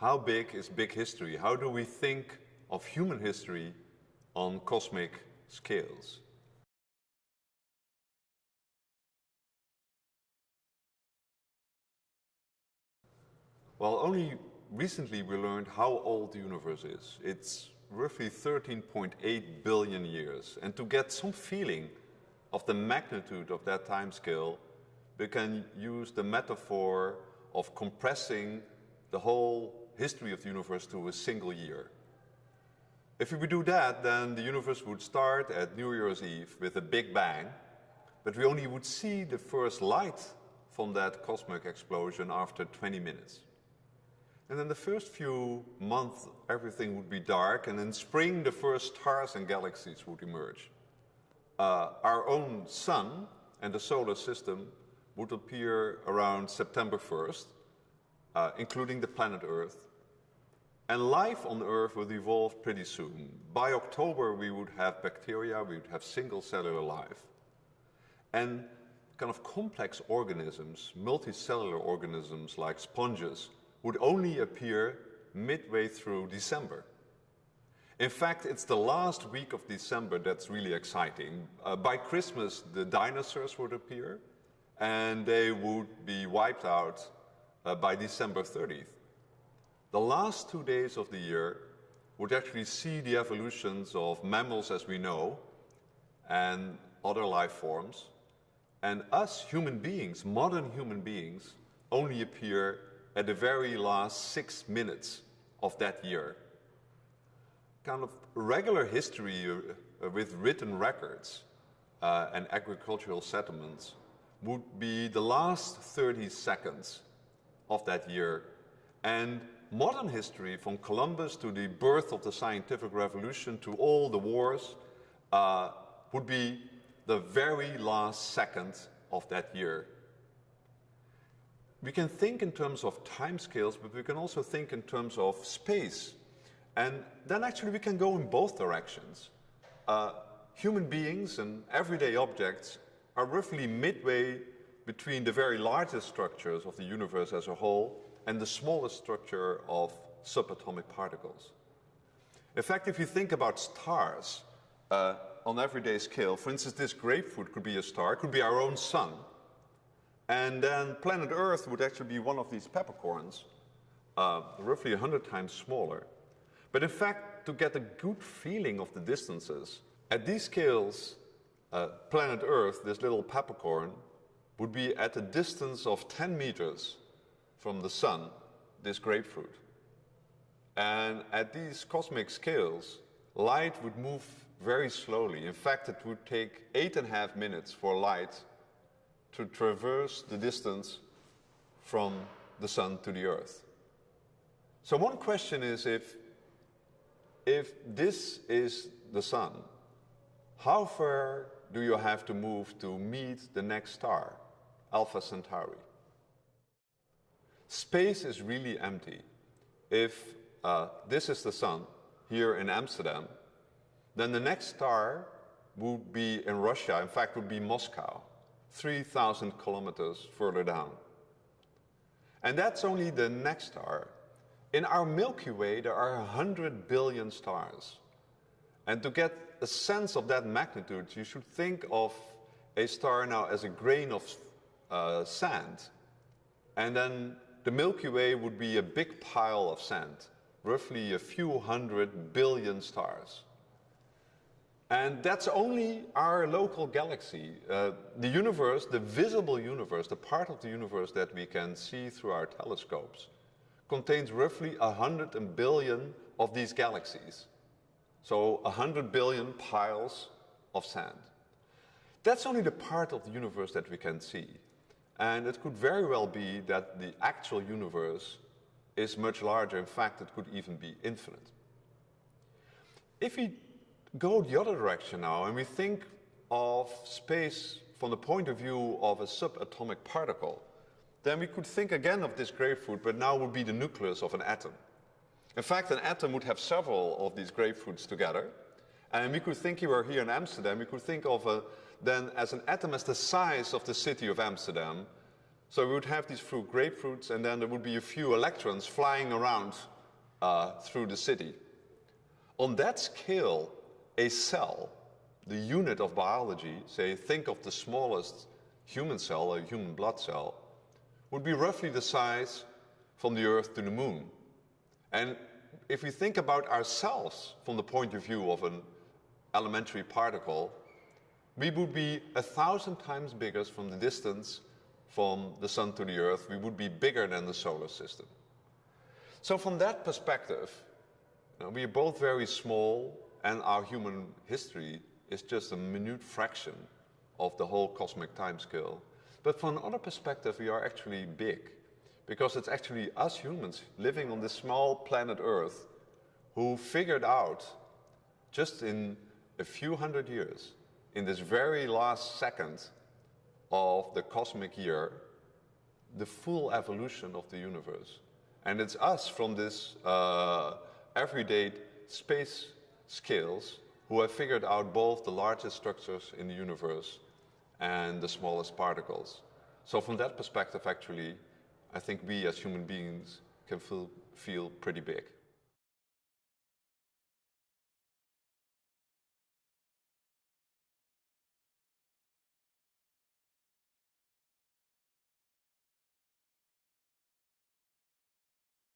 how big is big history? How do we think of human history on cosmic scales? Well, only recently we learned how old the universe is. It's roughly 13.8 billion years. And to get some feeling of the magnitude of that time scale, we can use the metaphor of compressing the whole history of the universe to a single year. If we would do that, then the universe would start at New Year's Eve with a big bang, but we only would see the first light from that cosmic explosion after 20 minutes. And then the first few months, everything would be dark, and in spring, the first stars and galaxies would emerge. Uh, our own sun and the solar system would appear around September 1st, uh, including the planet Earth. And life on Earth would evolve pretty soon. By October, we would have bacteria, we would have single cellular life. And kind of complex organisms, multicellular organisms like sponges, would only appear midway through December. In fact, it's the last week of December that's really exciting. Uh, by Christmas, the dinosaurs would appear, and they would be wiped out uh, by December 30th. The last two days of the year would actually see the evolutions of mammals as we know, and other life forms, and us human beings, modern human beings, only appear at the very last six minutes of that year. Kind of regular history uh, with written records uh, and agricultural settlements would be the last 30 seconds of that year. And modern history, from Columbus to the birth of the scientific revolution to all the wars, uh, would be the very last second of that year we can think in terms of timescales, but we can also think in terms of space. And then actually we can go in both directions. Uh, human beings and everyday objects are roughly midway between the very largest structures of the universe as a whole and the smallest structure of subatomic particles. In fact, if you think about stars uh, on everyday scale, for instance, this grapefruit could be a star, could be our own sun, and then planet Earth would actually be one of these peppercorns, uh, roughly 100 times smaller. But in fact, to get a good feeling of the distances, at these scales, uh, planet Earth, this little peppercorn, would be at a distance of 10 meters from the sun, this grapefruit. And at these cosmic scales, light would move very slowly. In fact, it would take eight and a half minutes for light to traverse the distance from the sun to the earth. So one question is if, if this is the sun, how far do you have to move to meet the next star, Alpha Centauri? Space is really empty. If uh, this is the sun here in Amsterdam, then the next star would be in Russia, in fact would be Moscow. 3,000 kilometers further down. And that's only the next star. In our Milky Way, there are 100 billion stars. And to get a sense of that magnitude, you should think of a star now as a grain of uh, sand. And then the Milky Way would be a big pile of sand, roughly a few hundred billion stars. And that's only our local galaxy. Uh, the universe, the visible universe, the part of the universe that we can see through our telescopes, contains roughly 100 billion of these galaxies. So 100 billion piles of sand. That's only the part of the universe that we can see. And it could very well be that the actual universe is much larger. In fact, it could even be infinite. If we go the other direction now and we think of space from the point of view of a subatomic particle, then we could think again of this grapefruit, but now would be the nucleus of an atom. In fact, an atom would have several of these grapefruits together. And we could think, you are here in Amsterdam, we could think of a, then as an atom as the size of the city of Amsterdam, So we would have these fruit grapefruits and then there would be a few electrons flying around uh, through the city. On that scale, a cell, the unit of biology, say think of the smallest human cell, a human blood cell, would be roughly the size from the Earth to the Moon. And if we think about ourselves from the point of view of an elementary particle, we would be a thousand times bigger from the distance from the Sun to the Earth. We would be bigger than the solar system. So from that perspective, you know, we are both very small and our human history is just a minute fraction of the whole cosmic timescale. But from another perspective, we are actually big because it's actually us humans living on this small planet Earth who figured out just in a few hundred years, in this very last second of the cosmic year, the full evolution of the universe. And it's us from this uh, everyday space scales who have figured out both the largest structures in the universe and the smallest particles. So from that perspective, actually, I think we as human beings can feel, feel pretty big.